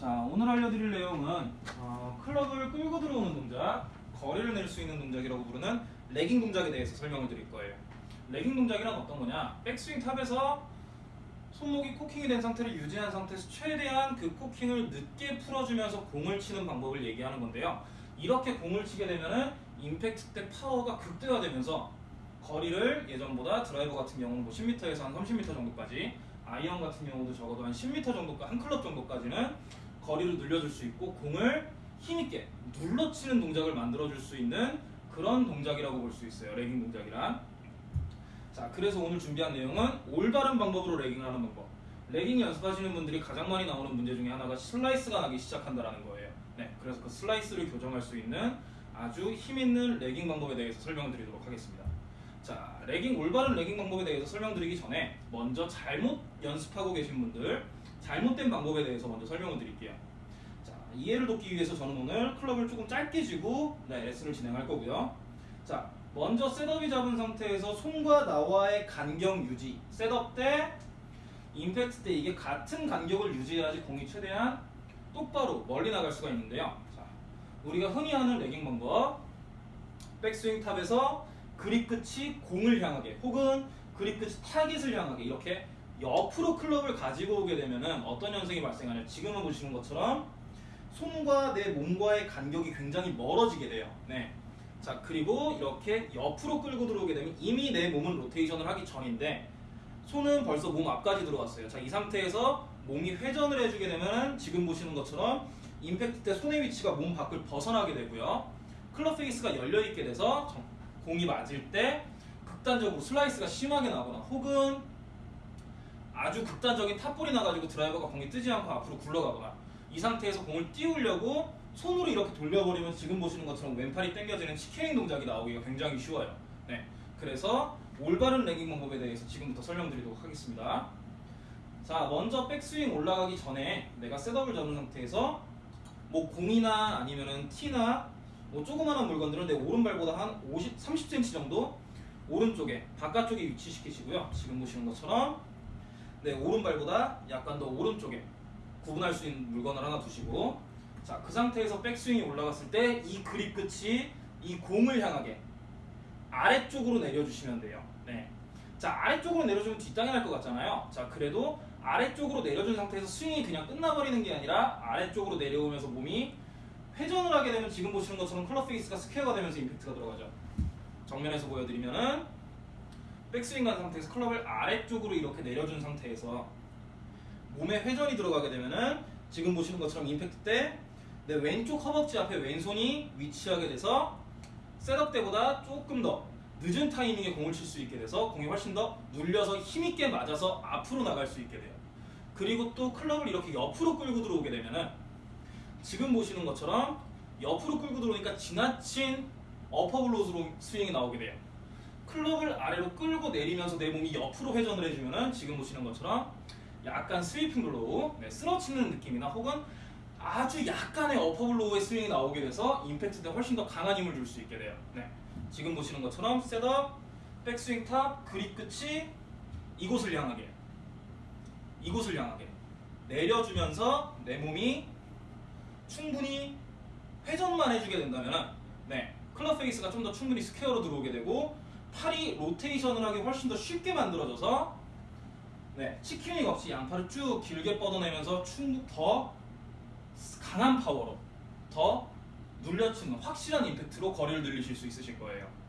자 오늘 알려드릴 내용은 어, 클럽을 끌고 들어오는 동작, 거리를 낼 수 있는 동작이라고 부르는 lagging 동작에 대해서 설명을 드릴 거예요. lagging 동작이란 어떤 거냐? 백스윙 탑에서 손목이 코킹이 된 상태를 유지한 상태에서 최대한 그 코킹을 늦게 풀어주면서 공을 치는 방법을 얘기하는 건데요. 이렇게 공을 치게 되면은 임팩트 때 파워가 극대화되면서 거리를 예전보다 드라이버 같은 경우는 뭐 10m에서 한 30m 정도까지 아이언 같은 경우도 적어도 한 10m 정도까 한 클럽 정도까지는 거리를 늘려줄 수 있고 공을 힘있게 눌러치는 동작을 만들어줄 수 있는 그런 동작이라고 볼 수 있어요. lagging 동작이란. 자, 그래서 오늘 준비한 내용은 올바른 방법으로 lagging을 하는 방법. lagging 연습하시는 분들이 가장 많이 나오는 문제 중에 하나가 슬라이스가 나기 시작한다라는 거예요. 네, 그래서 그 슬라이스를 교정할 수 있는 아주 힘있는 lagging 방법에 대해서 설명을 드리도록 하겠습니다. 자, lagging 올바른 lagging 방법에 대해서 설명드리기 전에 먼저 잘못 연습하고 계신 분들 잘못된 방법에 대해서 먼저 설명을 드릴게요. 자, 이해를 돕기 위해서 저는 오늘 클럽을 조금 짧게 쥐고 네, 레슨을 진행할 거고요. 자, 먼저 setup이 잡은 상태에서 손과 나와의 간격 유지. setup 때, 임팩트 때 이게 같은 간격을 유지해야지 공이 최대한 똑바로 멀리 나갈 수가 있는데요. 자, 우리가 흔히 하는 lagging 방법. 백스윙 탑에서 그립 끝이 공을 향하게 혹은 그립 끝이 타깃을 향하게 이렇게 옆으로 클럽을 가지고 오게 되면은 어떤 현상이 발생하냐 지금은 보시는 것처럼 손과 내 몸과의 간격이 굉장히 멀어지게 돼요. 네. 자 그리고 이렇게 옆으로 끌고 들어오게 되면 이미 내 몸은 로테이션을 하기 전인데 손은 벌써 몸 앞까지 들어왔어요. 자 이 상태에서 몸이 회전을 해주게 되면 지금 보시는 것처럼 임팩트 때 손의 위치가 몸 밖을 벗어나게 되고요. 클럽 페이스가 열려 있게 돼서 정- 공이 맞을 때 극단적으로 슬라이스가 심하게 나거나 혹은 아주 극단적인 탑볼이 나가지고 드라이버가 공이 뜨지 않고 앞으로 굴러가거나 이 상태에서 공을 띄우려고 손으로 이렇게 돌려버리면 지금 보시는 것처럼 왼팔이 당겨지는 chicken wing 동작이 나오기가 굉장히 쉬워요. 네, 그래서 올바른 lagging 방법에 대해서 지금부터 설명드리도록 하겠습니다. 자, 먼저 백스윙 올라가기 전에 내가 셋업을 잡은 상태에서 뭐 공이나 아니면은 티나 뭐 조그마한 물건들은 내 오른발보다 한 50, 30cm 정도 오른쪽에 바깥쪽에 위치시키시고요. 지금 보시는 것처럼 네 오른발보다 약간 더 오른쪽에 구분할 수 있는 물건을 하나 두시고 자 그 상태에서 백스윙이 올라갔을 때 이 그립 끝이 이 공을 향하게 아래쪽으로 내려주시면 돼요. 네. 자 아래쪽으로 내려주면 뒷땅이 날 것 같잖아요. 자 그래도 아래쪽으로 내려준 상태에서 스윙이 그냥 끝나버리는 게 아니라 아래쪽으로 내려오면서 몸이 회전을 하게 되면 지금 보시는 것처럼 클럽 페이스가 스퀘어가 되면서 임팩트가 들어가죠. 정면에서 보여드리면은 백스윙 간 상태에서 클럽을 아래쪽으로 이렇게 내려준 상태에서 몸에 회전이 들어가게 되면은 지금 보시는 것처럼 임팩트 때 내 왼쪽 허벅지 앞에 왼손이 위치하게 돼서 setup 때보다 조금 더 늦은 타이밍에 공을 칠 수 있게 돼서 공이 훨씬 더 눌려서 힘있게 맞아서 앞으로 나갈 수 있게 돼요. 그리고 또 클럽을 이렇게 옆으로 끌고 들어오게 되면은 지금 보시는 것처럼 옆으로 끌고 들어오니까 지나친 upper blow로 스윙이 나오게 돼요. 클럽을 아래로 끌고 내리면서 내 몸이 옆으로 회전을 해주면은 지금 보시는 것처럼 약간 sweeping blow, 네, 쓸어치는 느낌이나 혹은 아주 약간의 어퍼블로우의 스윙이 나오게 돼서 임팩트 때 훨씬 더 강한 힘을 줄 수 있게 돼요. 네. 지금 보시는 것처럼 setup, 백스윙 탑, 그립 끝이 이곳을 향하게 이곳을 향하게 내려주면서 내 몸이 충분히 회전만 해주게 된다면 네 클럽 페이스가 좀 더 충분히 square로 들어오게 되고 팔이 로테이션을 하기 훨씬 더 쉽게 만들어져서 네 치킨이 없이 양팔을 쭉 길게 뻗어내면서 충분 더 강한 파워로 더 눌려치는 확실한 임팩트로 거리를 늘리실 수 있으실 거예요.